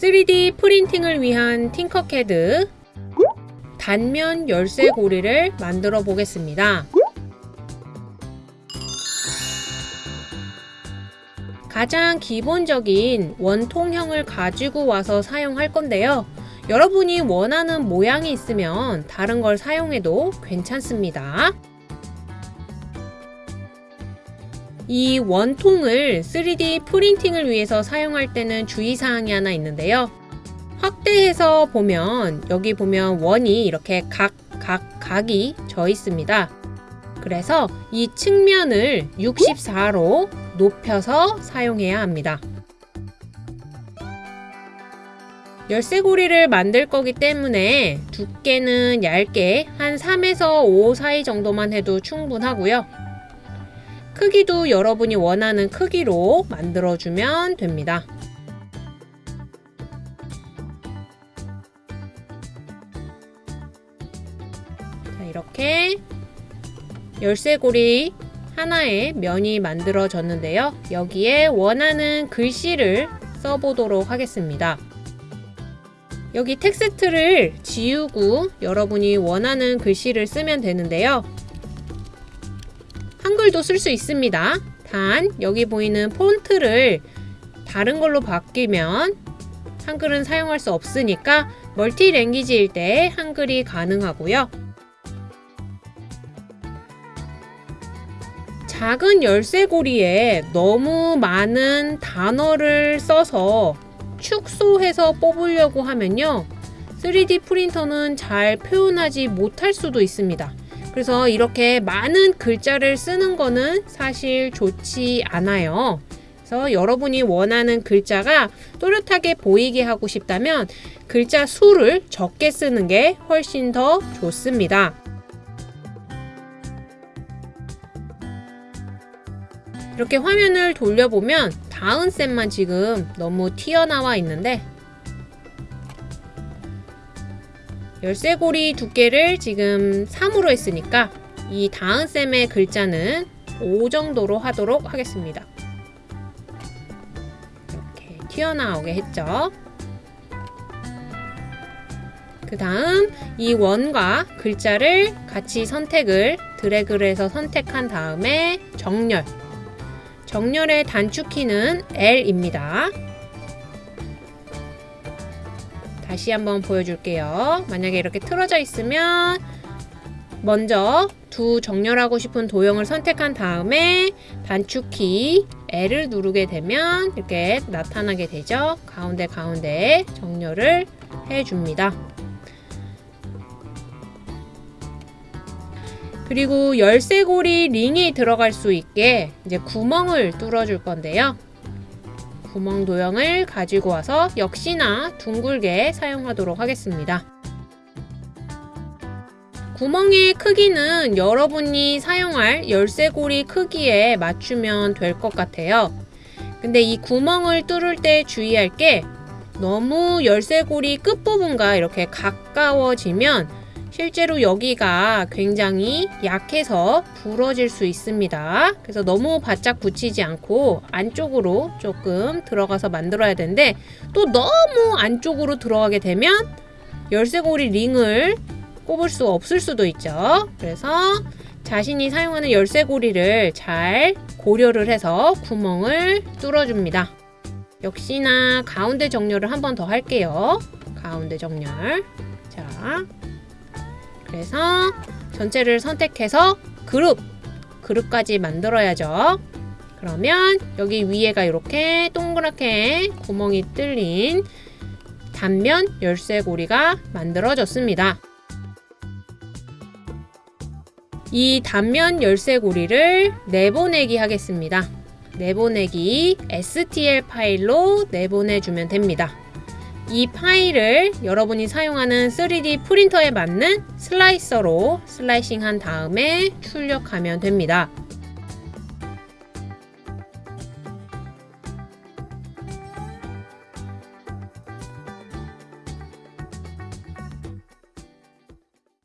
3D 프린팅을 위한 팅커캐드 단면 열쇠 고리를 만들어 보겠습니다. 가장 기본적인 원통형을 가지고 와서 사용할 건데요. 여러분이 원하는 모양이 있으면 다른 걸 사용해도 괜찮습니다. 이 원통을 3D 프린팅을 위해서 사용할 때는 주의사항이 하나 있는데요. 확대해서 보면 여기 보면 원이 이렇게 각, 각, 각이 져 있습니다. 그래서 이 측면을 64로 높여서 사용해야 합니다. 열쇠고리를 만들 거기 때문에 두께는 얇게 한 3에서 5 사이 정도만 해도 충분하고요. 크기도 여러분이 원하는 크기로 만들어주면 됩니다. 자, 이렇게 열쇠고리 하나의 면이 만들어졌는데요. 여기에 원하는 글씨를 써보도록 하겠습니다. 여기 텍스트를 지우고 여러분이 원하는 글씨를 쓰면 되는데요. 한글도 쓸 수 있습니다. 단 여기 보이는 폰트를 다른 걸로 바뀌면 한글은 사용할 수 없으니까 멀티 랭귀지일 때 한글이 가능하고요. 작은 열쇠고리에 너무 많은 단어를 써서 축소해서 뽑으려고 하면요. 3D 프린터는 잘 표현하지 못할 수도 있습니다. 그래서 이렇게 많은 글자를 쓰는 거는 사실 좋지 않아요. 그래서 여러분이 원하는 글자가 또렷하게 보이게 하고 싶다면 글자 수를 적게 쓰는 게 훨씬 더 좋습니다. 이렇게 화면을 돌려보면 다음 셈만 지금 너무 튀어나와 있는데 열쇠고리 두께를 지금 3으로 했으니까 이 다음 셈의 글자는 5 정도로 하도록 하겠습니다. 이렇게 튀어나오게 했죠. 그 다음 이 원과 글자를 같이 선택을 드래그를 해서 선택한 다음에 정렬 정렬의 단축키는 L입니다. 다시 한번 보여줄게요. 만약에 이렇게 틀어져 있으면 먼저 두 정렬하고 싶은 도형을 선택한 다음에 단축키 L을 누르게 되면 이렇게 나타나게 되죠. 가운데 가운데 정렬을 해줍니다. 그리고 열쇠고리 링이 들어갈 수 있게 이제 구멍을 뚫어줄 건데요. 구멍 도형을 가지고 와서 역시나 둥글게 사용하도록 하겠습니다. 구멍의 크기는 여러분이 사용할 열쇠고리 크기에 맞추면 될 것 같아요. 근데 이 구멍을 뚫을 때 주의할 게 너무 열쇠고리 끝부분과 이렇게 가까워지면 실제로 여기가 굉장히 약해서 부러질 수 있습니다. 그래서 너무 바짝 붙이지 않고 안쪽으로 조금 들어가서 만들어야 되는데 또 너무 안쪽으로 들어가게 되면 열쇠고리 링을 꼽을 수 없을 수도 있죠. 그래서 자신이 사용하는 열쇠고리를 잘 고려를 해서 구멍을 뚫어줍니다. 역시나 가운데 정렬을 한 번 더 할게요. 가운데 정렬. 자, 그래서 전체를 선택해서 그룹, 그룹까지 만들어야죠. 그러면 여기 위에가 이렇게 동그랗게 구멍이 뚫린 단면 열쇠고리가 만들어졌습니다. 이 단면 열쇠고리를 내보내기 하겠습니다. 내보내기 STL 파일로 내보내주면 됩니다. 이 파일을 여러분이 사용하는 3D 프린터에 맞는 슬라이서로 슬라이싱 한 다음에 출력하면 됩니다.